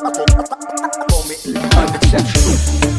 Call me Unexceptional.